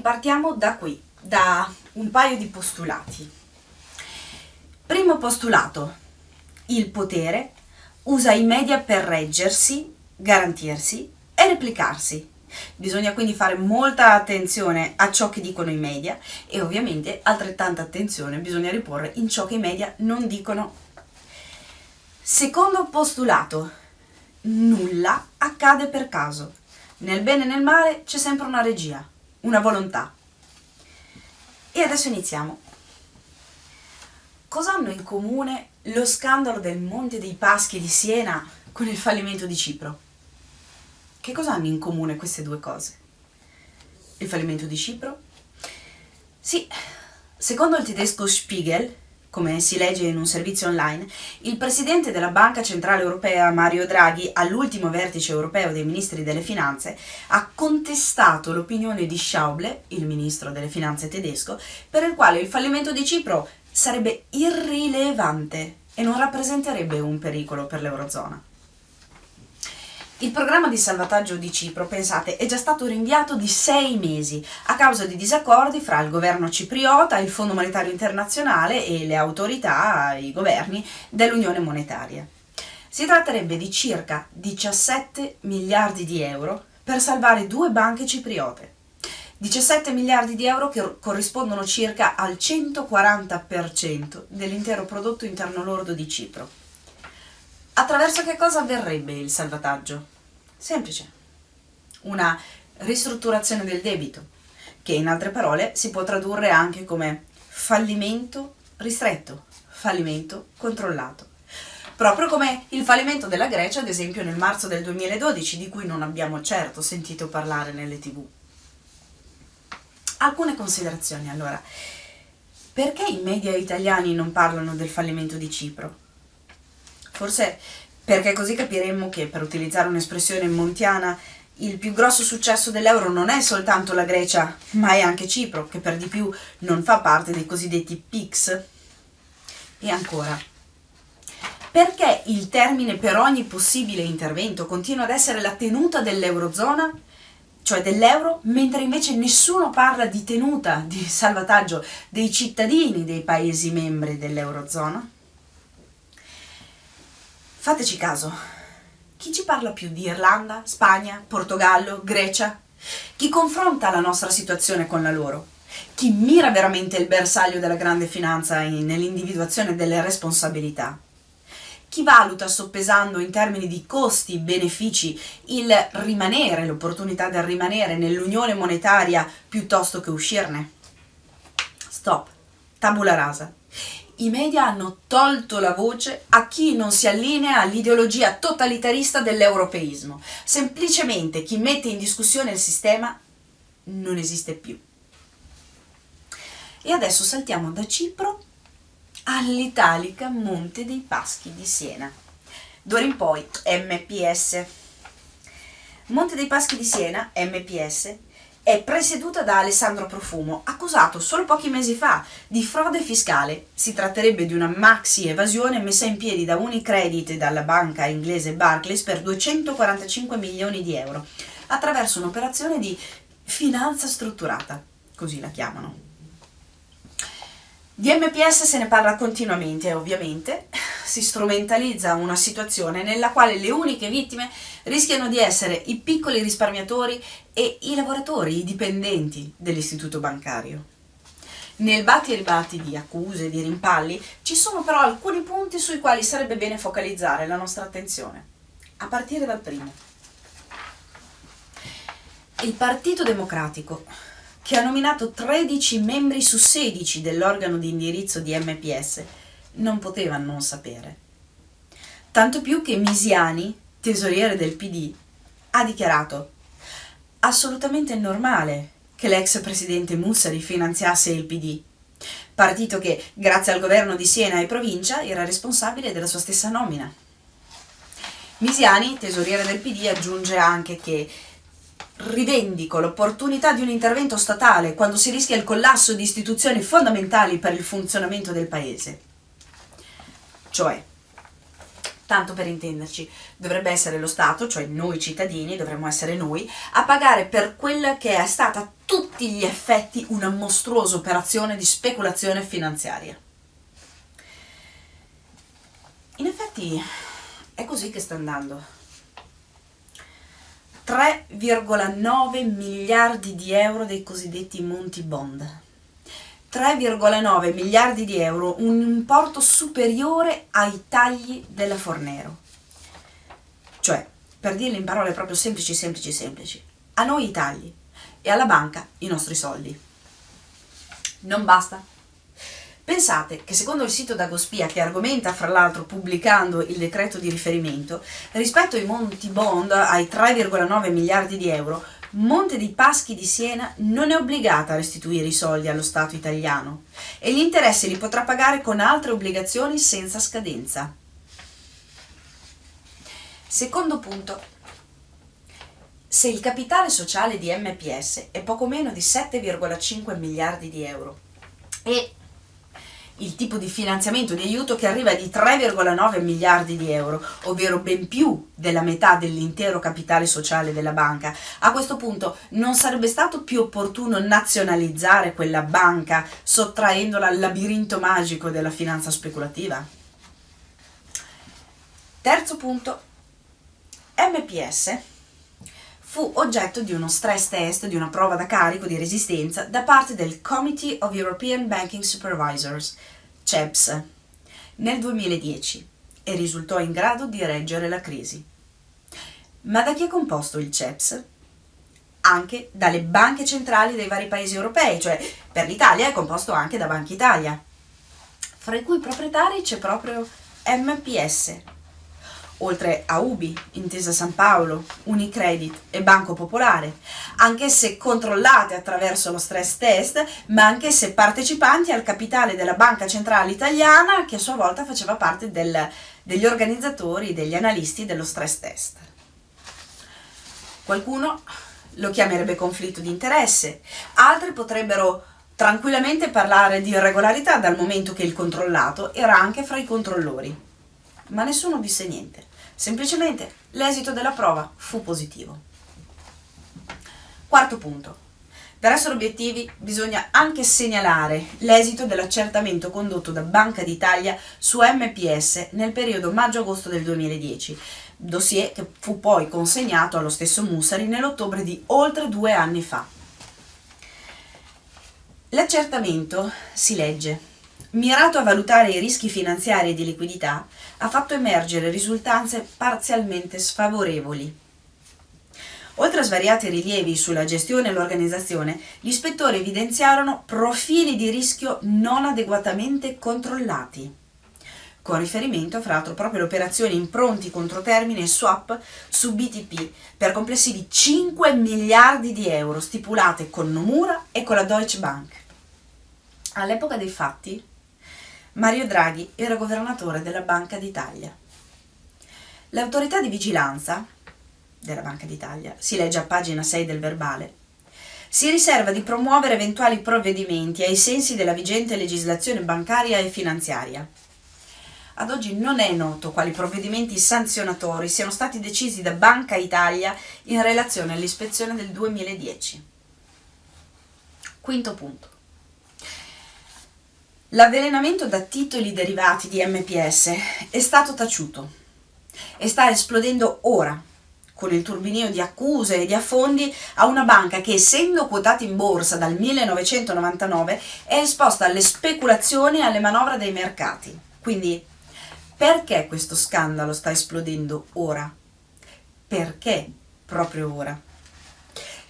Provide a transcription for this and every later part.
ripartiamo da qui, da un paio di postulati. Primo postulato, il potere usa i media per reggersi, garantirsi e replicarsi. Bisogna quindi fare molta attenzione a ciò che dicono i media e ovviamente altrettanta attenzione bisogna riporre in ciò che i media non dicono. Secondo postulato, nulla accade per caso. Nel bene e nel male c'è sempre una regia, una volontà. E adesso iniziamo. Cosa hanno in comune lo scandalo del Monte dei Paschi di Siena con il fallimento di Cipro? Che cosa hanno in comune queste due cose? Il fallimento di Cipro? Sì, secondo il tedesco Spiegel, come si legge in un servizio online, il presidente della Banca Centrale Europea Mario Draghi all'ultimo vertice europeo dei ministri delle finanze ha contestato l'opinione di Schauble, il ministro delle finanze tedesco, per il quale il fallimento di Cipro sarebbe irrilevante e non rappresenterebbe un pericolo per l'Eurozona. Il programma di salvataggio di Cipro, pensate, è già stato rinviato di sei mesi a causa di disaccordi fra il governo cipriota, il Fondo Monetario Internazionale e le autorità, i governi dell'Unione Monetaria. Si tratterebbe di circa 17 miliardi di euro per salvare due banche cipriote. 17 miliardi di euro che corrispondono circa al 140% dell'intero prodotto interno lordo di Cipro. Attraverso che cosa avverrebbe il salvataggio? Semplice. Una ristrutturazione del debito, che in altre parole si può tradurre anche come fallimento ristretto, fallimento controllato. Proprio come il fallimento della Grecia, ad esempio, nel marzo del 2012, di cui non abbiamo certo sentito parlare nelle tv. Alcune considerazioni, allora. Perché i media italiani non parlano del fallimento di Cipro? Forse perché così capiremmo che, per utilizzare un'espressione montiana, il più grosso successo dell'euro non è soltanto la Grecia, ma è anche Cipro, che per di più non fa parte dei cosiddetti PICS. E ancora, perché il termine per ogni possibile intervento continua ad essere la tenuta dell'eurozona, cioè dell'euro, mentre invece nessuno parla di tenuta, di salvataggio dei cittadini dei paesi membri dell'eurozona? Fateci caso, chi ci parla più di Irlanda, Spagna, Portogallo, Grecia? Chi confronta la nostra situazione con la loro? Chi mira veramente il bersaglio della grande finanza nell'individuazione delle responsabilità? Chi valuta soppesando in termini di costi, benefici, il rimanere, l'opportunità del rimanere nell'unione monetaria piuttosto che uscirne? Stop, tabula rasa i media hanno tolto la voce a chi non si allinea all'ideologia totalitarista dell'europeismo. Semplicemente chi mette in discussione il sistema non esiste più. E adesso saltiamo da Cipro all'italica Monte dei Paschi di Siena. D'ora in poi MPS. Monte dei Paschi di Siena, MPS, è presieduta da Alessandro Profumo, accusato solo pochi mesi fa di frode fiscale. Si tratterebbe di una maxi evasione messa in piedi da Unicredit e dalla banca inglese Barclays per 245 milioni di euro, attraverso un'operazione di finanza strutturata, così la chiamano. Di MPS se ne parla continuamente, ovviamente, si strumentalizza una situazione nella quale le uniche vittime rischiano di essere i piccoli risparmiatori e i lavoratori, i dipendenti dell'istituto bancario. Nel batti e ribatti di accuse, e di rimpalli, ci sono però alcuni punti sui quali sarebbe bene focalizzare la nostra attenzione, a partire dal primo. Il Partito Democratico che ha nominato 13 membri su 16 dell'organo di indirizzo di MPS, non poteva non sapere. Tanto più che Misiani, tesoriere del PD, ha dichiarato assolutamente normale che l'ex presidente Mussari finanziasse il PD, partito che, grazie al governo di Siena e provincia, era responsabile della sua stessa nomina. Misiani, tesoriere del PD, aggiunge anche che rivendico l'opportunità di un intervento statale quando si rischia il collasso di istituzioni fondamentali per il funzionamento del Paese. Cioè, tanto per intenderci, dovrebbe essere lo Stato, cioè noi cittadini, dovremmo essere noi, a pagare per quella che è stata a tutti gli effetti una mostruosa operazione di speculazione finanziaria. In effetti è così che sta andando. 3,9 miliardi di euro dei cosiddetti Monti Bond. 3,9 miliardi di euro, un importo superiore ai tagli della Fornero. Cioè, per dirlo in parole proprio semplici, semplici, semplici, a noi i tagli e alla banca i nostri soldi. Non basta? Pensate che secondo il sito Dagospia, che argomenta fra l'altro pubblicando il decreto di riferimento, rispetto ai monti bond ai 3,9 miliardi di euro, Monte dei Paschi di Siena non è obbligata a restituire i soldi allo Stato italiano e gli interessi li potrà pagare con altre obbligazioni senza scadenza. Secondo punto. Se il capitale sociale di MPS è poco meno di 7,5 miliardi di euro e il tipo di finanziamento di aiuto che arriva di 3,9 miliardi di euro, ovvero ben più della metà dell'intero capitale sociale della banca. A questo punto non sarebbe stato più opportuno nazionalizzare quella banca sottraendola al labirinto magico della finanza speculativa? Terzo punto. MPS fu oggetto di uno stress test, di una prova da carico di resistenza da parte del Committee of European Banking Supervisors, CEPS, nel 2010 e risultò in grado di reggere la crisi. Ma da chi è composto il CEPS? Anche dalle banche centrali dei vari paesi europei, cioè per l'Italia è composto anche da Banca Italia, fra i cui proprietari c'è proprio MPS, oltre a Ubi, Intesa San Paolo, Unicredit e Banco Popolare, anch'esse controllate attraverso lo stress test, ma anch'esse partecipanti al capitale della Banca Centrale Italiana, che a sua volta faceva parte del, degli organizzatori, degli analisti dello stress test. Qualcuno lo chiamerebbe conflitto di interesse, altri potrebbero tranquillamente parlare di irregolarità dal momento che il controllato era anche fra i controllori. Ma nessuno disse niente. Semplicemente l'esito della prova fu positivo. Quarto punto. Per essere obiettivi bisogna anche segnalare l'esito dell'accertamento condotto da Banca d'Italia su MPS nel periodo maggio-agosto del 2010, dossier che fu poi consegnato allo stesso Mussari nell'ottobre di oltre due anni fa. L'accertamento si legge mirato a valutare i rischi finanziari e di liquidità, ha fatto emergere risultanze parzialmente sfavorevoli. Oltre a svariati rilievi sulla gestione e l'organizzazione, gli ispettori evidenziarono profili di rischio non adeguatamente controllati, con riferimento fra l'altro proprio alle operazioni in pronti contro termine swap su BTP per complessivi 5 miliardi di euro stipulate con Nomura e con la Deutsche Bank. All'epoca dei fatti, Mario Draghi era governatore della Banca d'Italia. L'autorità di vigilanza della Banca d'Italia, si legge a pagina 6 del verbale, si riserva di promuovere eventuali provvedimenti ai sensi della vigente legislazione bancaria e finanziaria. Ad oggi non è noto quali provvedimenti sanzionatori siano stati decisi da Banca Italia in relazione all'ispezione del 2010. Quinto punto. L'avvelenamento da titoli derivati di MPS è stato taciuto e sta esplodendo ora con il turbinio di accuse e di affondi a una banca che essendo quotata in borsa dal 1999 è esposta alle speculazioni e alle manovre dei mercati. Quindi perché questo scandalo sta esplodendo ora? Perché proprio ora?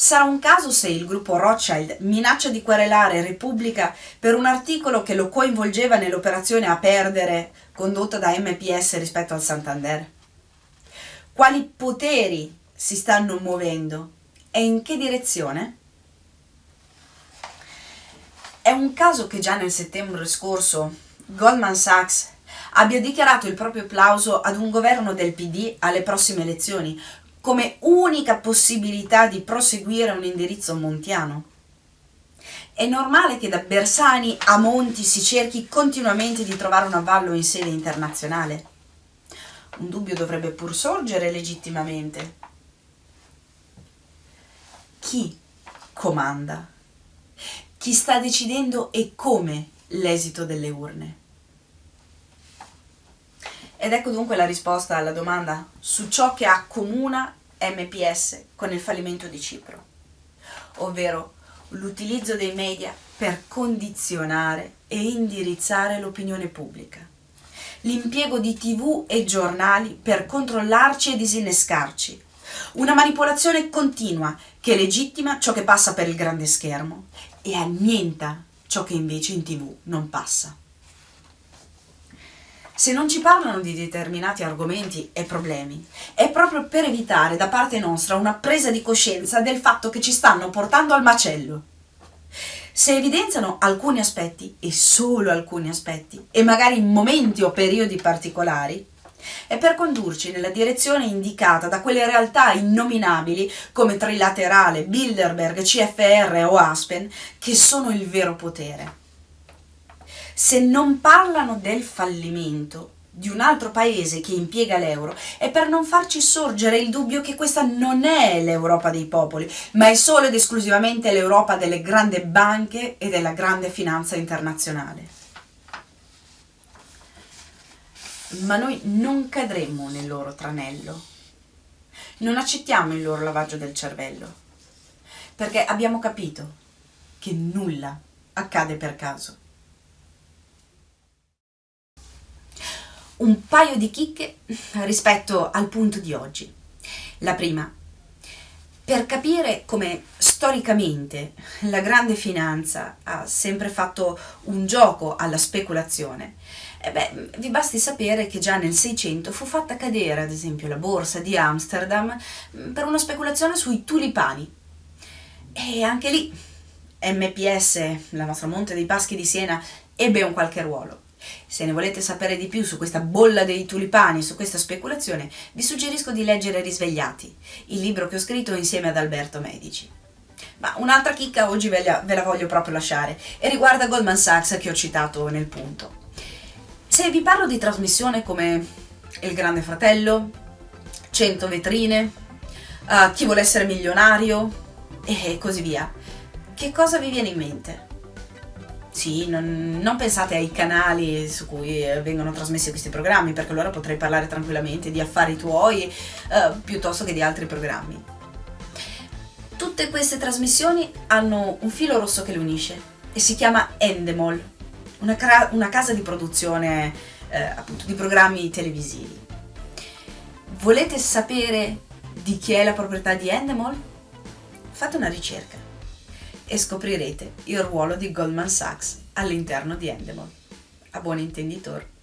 Sarà un caso se il gruppo Rothschild minaccia di querelare Repubblica per un articolo che lo coinvolgeva nell'operazione a perdere condotta da MPS rispetto al Santander? Quali poteri si stanno muovendo e in che direzione? È un caso che già nel settembre scorso Goldman Sachs abbia dichiarato il proprio applauso ad un governo del PD alle prossime elezioni, come unica possibilità di proseguire un indirizzo montiano. È normale che da Bersani a Monti si cerchi continuamente di trovare un avallo in sede internazionale. un dubbio dovrebbe pur sorgere legittimamente. Chi comanda? Chi sta decidendo e come l'esito delle urne? Ed ecco dunque la risposta alla domanda su ciò che accomuna MPS con il fallimento di Cipro, ovvero l'utilizzo dei media per condizionare e indirizzare l'opinione pubblica, l'impiego di tv e giornali per controllarci e disinnescarci, una manipolazione continua che legittima ciò che passa per il grande schermo e annienta ciò che invece in tv non passa. Se non ci parlano di determinati argomenti e problemi, è proprio per evitare da parte nostra una presa di coscienza del fatto che ci stanno portando al macello. Se evidenziano alcuni aspetti, e solo alcuni aspetti, e magari in momenti o periodi particolari, è per condurci nella direzione indicata da quelle realtà innominabili come Trilaterale, Bilderberg, CFR o Aspen, che sono il vero potere se non parlano del fallimento di un altro paese che impiega l'euro è per non farci sorgere il dubbio che questa non è l'Europa dei popoli, ma è solo ed esclusivamente l'Europa delle grandi banche e della grande finanza internazionale. Ma noi non cadremo nel loro tranello, non accettiamo il loro lavaggio del cervello, perché abbiamo capito che nulla accade per caso. Un paio di chicche rispetto al punto di oggi. La prima, per capire come storicamente la grande finanza ha sempre fatto un gioco alla speculazione, eh beh, vi basti sapere che già nel 600 fu fatta cadere, ad esempio, la borsa di Amsterdam mm, per una speculazione sui tulipani. E anche lì MPS, la nostra Monte dei Paschi di Siena, ebbe un qualche ruolo. Se ne volete sapere di più su questa bolla dei tulipani, su questa speculazione, vi suggerisco di leggere Risvegliati, il libro che ho scritto insieme ad Alberto Medici. Ma un'altra chicca oggi ve la, ve la voglio proprio lasciare e riguarda Goldman Sachs che ho citato nel punto. Se vi parlo di trasmissione come Il Grande Fratello, 100 vetrine, uh, Chi vuole essere milionario e così via, che cosa vi viene in mente? Sì, non, non, pensate ai canali su cui eh, vengono trasmessi questi programmi, perché allora potrei parlare tranquillamente di affari tuoi eh, piuttosto che di altri programmi. Tutte queste trasmissioni hanno un filo rosso che le unisce e si chiama Endemol, una, una casa di produzione eh, appunto di programmi televisivi. Volete sapere di chi è la proprietà di Endemol? Fate una ricerca e scoprirete il ruolo di Goldman Sachs all'interno di Endemol. A buon intenditor!